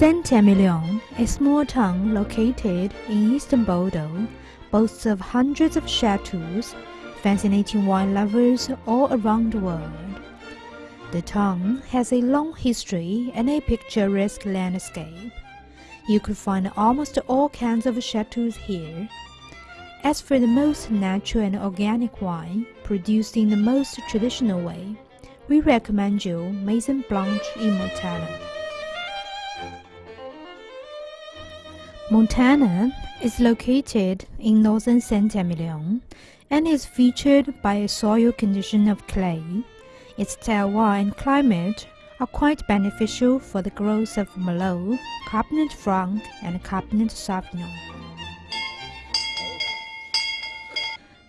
Saint-Emilion, a small town located in eastern Bordeaux, boasts of hundreds of chateaux, fascinating wine lovers all around the world. The town has a long history and a picturesque landscape. You could find almost all kinds of chateaux here. As for the most natural and organic wine, produced in the most traditional way, we recommend you Maison Blanche in Montagne. Is located in northern Saint-Emilion and is featured by a soil condition of clay. Its terroir and climate are quite beneficial for the growth of Merlot, Cabernet Franc, and Cabernet Sauvignon.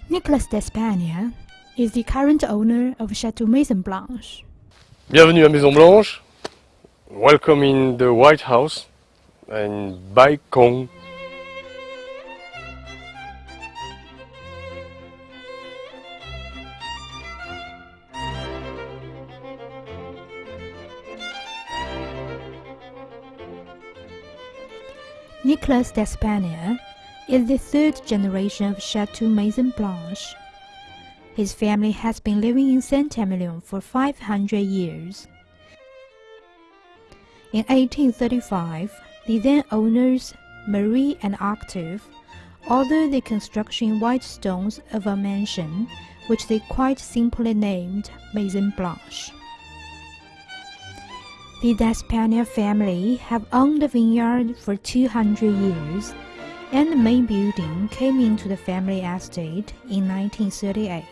Nicolas d'Espagne is the current owner of Chateau Maison Blanche. Bienvenue à Maison Blanche. Welcome in the White House and Baikong. Nicolas d'Espagne is the third generation of Chateau Maison Blanche. His family has been living in Saint-Emilion for 500 years. In 1835, the then owners, Marie and Octave, ordered the construction in white stones of a mansion, which they quite simply named Maison Blanche. The D'Espagne family have owned the vineyard for 200 years, and the main building came into the family estate in 1938.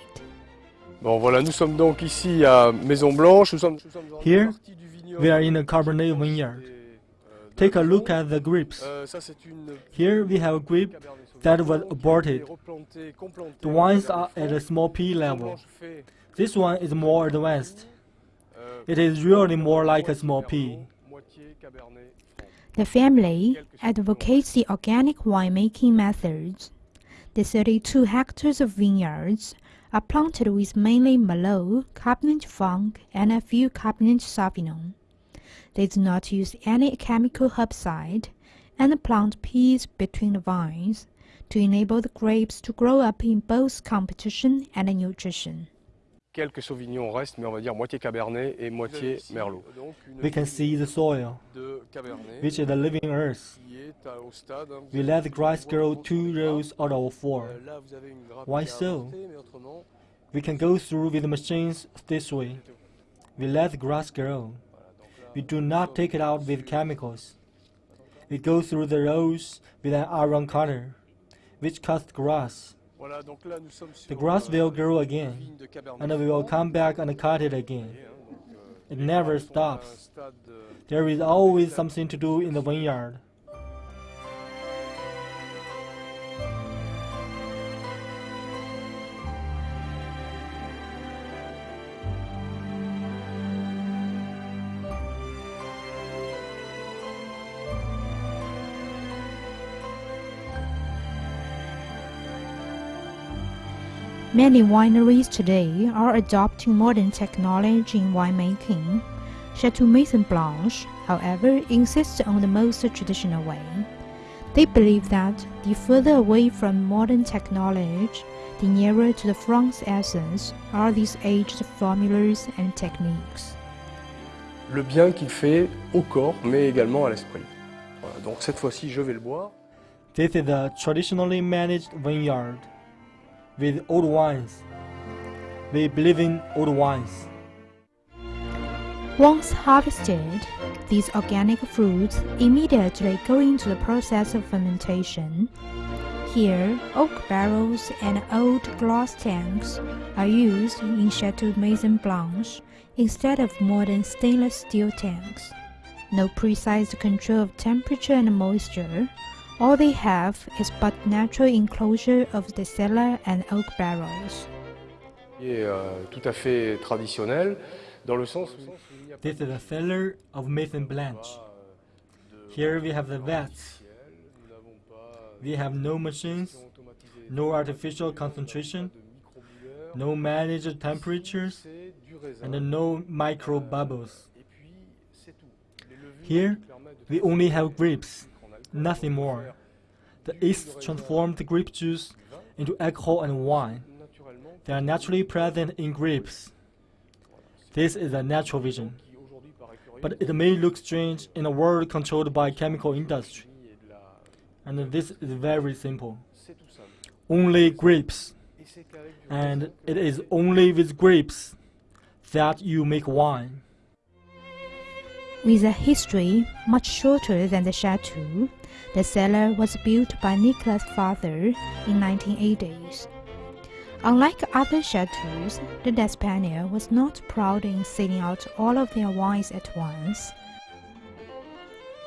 Bon voilà, nous sommes donc ici à Maison Blanche. Nous sommes, nous sommes dans Here, une partie du vignoble We are in a qui Cabernet vineyard. Constituée, Take a look at the grapes. Euh, ça, c'est une Here we have a grape that was qui a été aborted. The en wines are at a small P level. This one is more advanced. euh, It is really more like a small P. Merlot, moitié Cabernet Franc. The family advocates the organic winemaking methods. The 32 hectares of vineyards are planted with mainly Merlot, Cabernet Franc, and a few Cabernet Sauvignon. They do not use any chemical herbicide and plant peas between the vines to enable the grapes to grow up in both competition and nutrition. Quelques sauvignons restent, mais on va dire moitié Cabernet et moitié Merlot. Euh, we can see the soil, which is the living earth. qui est à- au stade. hein, vous We let the grass grow two rows out of four. Euh, Là, vous avez une grappe Why so? avortée, mais autrement, We can go through with the machines this way. We let the grass grow. We do not take it out with chemicals. We go through the rows with an iron cutter, which cuts grass. voilà, donc là, nous sommes sur The grass euh, will grow again, vigne de Cabernet and we will come back and cut it again. euh, It never grappes sont à un stops. euh, There is always something to do in the vineyard. Many wineries today are adopting modern technology in winemaking. Chateau Maison Blanche, however, insists on the most traditional way. They believe that the further away from modern technology, the nearer to the Franc essence are these aged formulas and techniques. le bien qu'il fait au corps, mais également à l'esprit. Donc cette fois-ci, je vais le boire. This is a traditionally managed vineyard with old wines. We believe in old wines. Once harvested, these organic fruits immediately go into the process of fermentation. Here, oak barrels and old glass tanks are used in Chateau Maison Blanche instead of modern stainless steel tanks. No precise control of temperature and moisture. All they have is but natural enclosure of the cellar and oak barrels. qui est euh, tout à fait traditionnel, dans le sens où il n'y a pas This is a cellar of Maison Blanche. Here we have the vats. nous n'avons pas We have no machines, no artificial concentration, no managed temperatures, c'est du raisin. and no micro bubbles. Et puis, c'est tout. Les Here, we only have grapes, nothing more. The yeast transformed the grape juice into alcohol and wine. They are naturally present in grapes. This is a natural vision. But it may look strange in a world controlled by chemical industry. And this is very simple. Only grapes. And it is only with grapes that you make wine. With a history much shorter than the chateau, the cellar was built by Nicholas' father in 1980s. Unlike other chateaus, the d'Espagner was not proud in selling out all of their wines at once.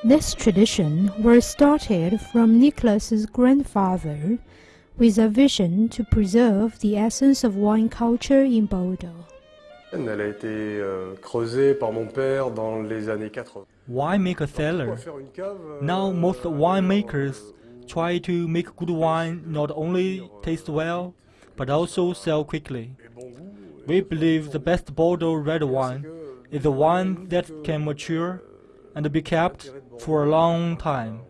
This tradition was started from Nicholas's grandfather with a vision to preserve the essence of wine culture in Bordeaux. Elle a été euh, creusée par mon père dans les années 80. Why make a cellar? Pour faire une cave, euh, Now most euh, winemakers try to make good wine not only taste well, but also sell quickly. et bon goût, euh, We believe the best Bordeaux red wine is the one that can mature euh, and be kept for a long time.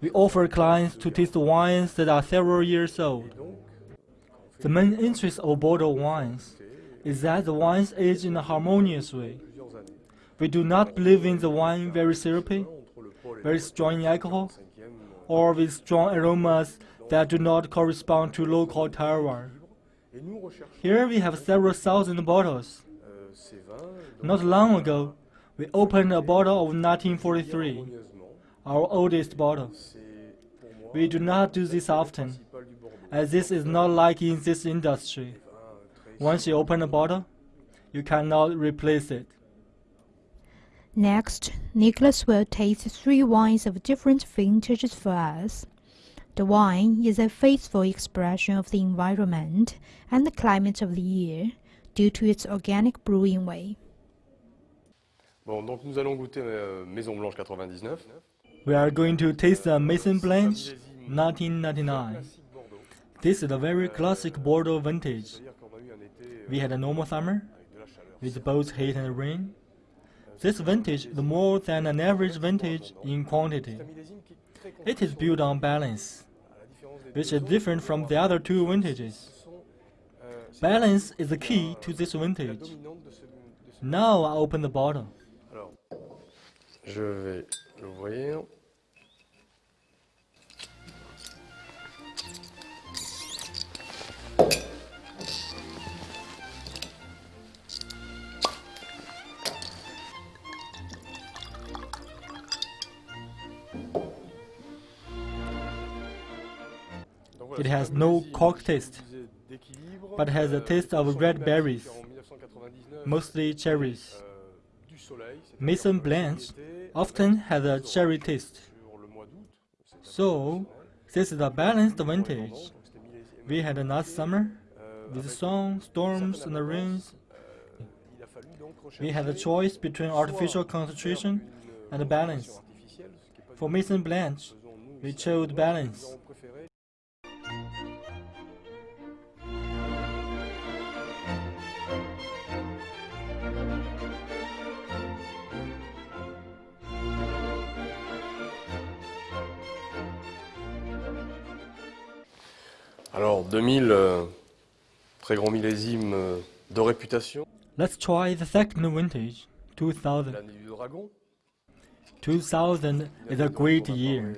We offer clients to taste wines that are several years old. The main interest of Bordeaux wines is that the wines age in a harmonious way. We do not believe in the wine very syrupy, very strong in alcohol, or with strong aromas that do not correspond to local terroir. Here we have several thousand bottles. Not long ago, we opened a bottle of 1943, our oldest bottle. We do not do this often, as this is not like in this industry. Vin très Once you open a bottle, you cannot replace it. Next, Nicholas will taste three wines of different vintages for us. The wine is a faithful expression of the environment and the climate of the year due to its organic brewing way. Bon, donc nous allons goûter euh, Maison Blanche 99. We are going to taste the Maison Blanche 1999. This is a very classic Bordeaux vintage. We had a normal summer with both heat and rain. This vintage is more than an average vintage in quantity. It is built on balance, which is different from the other two vintages. Balance is the key to this vintage. Now I open the bottle. Je vais l'ouvrir. It has no cork taste, but has a taste of red berries, classique en 1999, mostly cherries. Maison Blanche often has a cherry taste. So, this is a balanced vintage. We had a nice summer with sun, storms, and the rains. We had a choice between artificial concentration and balance. For Maison Blanche, we chose balance. Alors 2000, euh, très grand millésime euh, de réputation, let's try the second vintage, 2000. l'année du dragon. 2000 is a great year.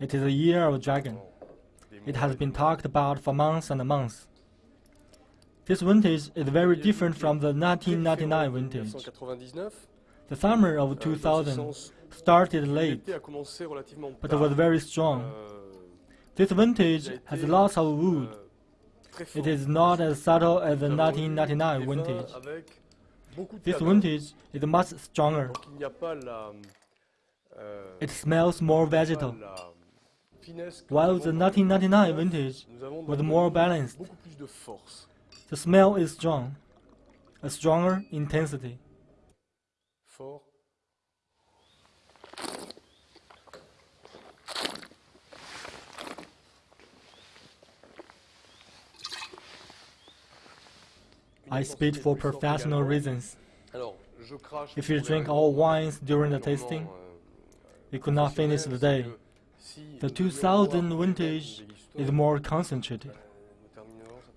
It is a year of dragon. It has been talked about for months and months. This vintage is very different from the 1999 vintage. The summer of euh, dans ce 2000 started late, l'été a commencé relativement but was very strong. Euh, This vintage has lots of wood. It is not as subtle as the Nous avons eu 1999 vintage. This vintage is much stronger. It smells more vegetal. While the 1999 vintage was more balanced. The smell is strong, a stronger intensity. I speak for professional reasons. If you drink all wines during the tasting, you could not finish the day. The 2000 vintage is more concentrated.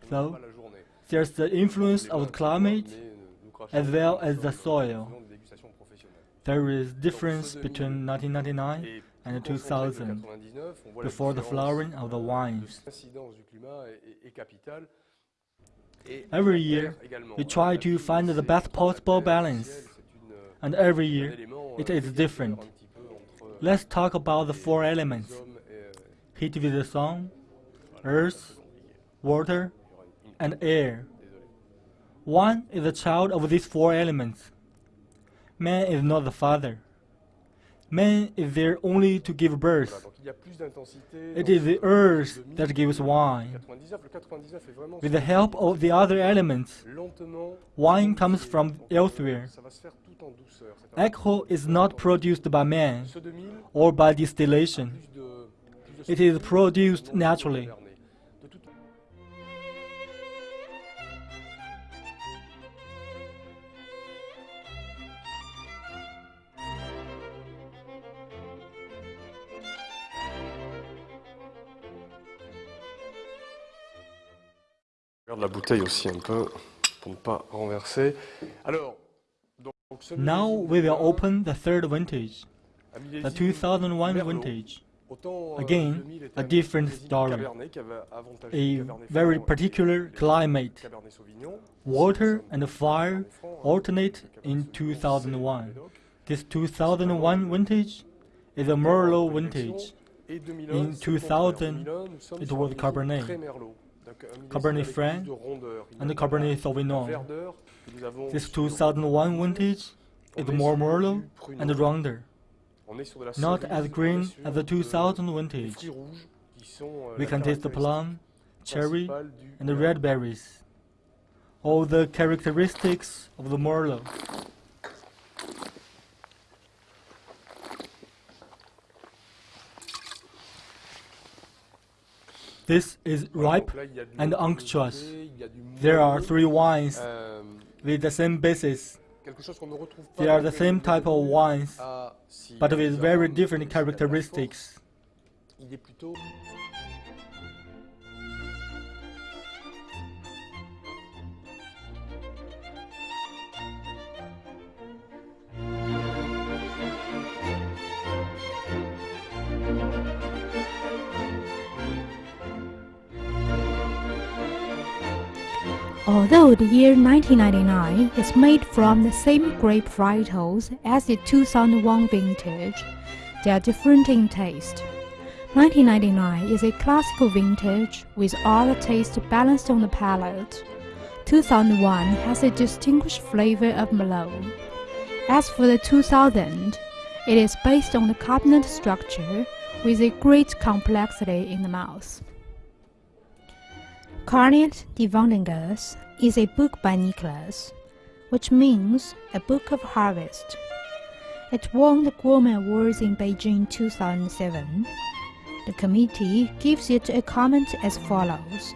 So. There's the influence of the climate as well as the soil. There is difference between 1999 and plus 2000 concentré que 99, on voit la before the flowering of the wines. Every year, we try to find the best possible balance. And every year, it is different. Let's talk about the four elements heat with the sun, earth, water, and air. One is a child of these four elements. Man is not the father. Man is there only to give birth. donc il y a plus d'intensité It is the earth that gives wine. 99, le 99 est vraiment With the help of the other elements, wine comes from elsewhere. Ça va se faire tout en douceur. c'est un- alcohol is not produced by man or by distillation. plus de- plus de It is produced naturally. Regarde la bouteille aussi un peu pour ne pas renverser. Alors, donc, Now we will open the third vintage, the 2001 vintage, euh, Again, a different story. Cabernet qui avait avantagé a very particular climate. Water and fire sommes Cabernet Franc, hein, alternate in 2001. This 2001 vintage is a Merlot vintage. In c'est le contraire. 2000, 2001, nous sommes it was Cabernet. Très Merlot. Donc, un millésime Cabernet Franc plus de rondeur. Il y a and the Cabernet Sauvignon. verdeur que nous avons This 2001 vintage is more Merlot and rounder, On est sur de la not as green as the euh, 2000 vintage. fruits rouges qui sont, euh, We can taste the plum, cherry, and the red berries. All the characteristics of the Merlot. This is ripe and unctuous. There are three wines with the same basis. They are the same type of wines, but with very different characteristics. Although the year 1999 is made from the same grape varietals as the 2001 vintage, they are different in taste. 1999 is a classical vintage with all the taste balanced on the palate. 2001 has a distinguished flavor of Merlot. As for the 2000, it is based on the Cabernet structure with a great complexity in the mouth. Carnet de is a book by Nicholas, which means a book of harvest. It won the Gourmand Awards in Beijing 2007. The committee gives it a comment as follows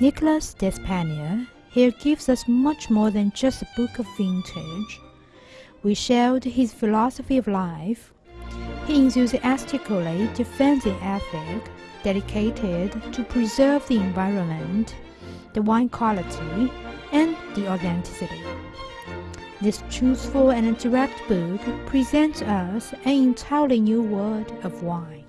Nicholas Despanier here gives us much more than just a book of vintage. We shared his philosophy of life. He enthusiastically defends the ethic dedicated to preserve the environment, the wine quality, and the authenticity. This truthful and direct book presents us an entirely new world of wine.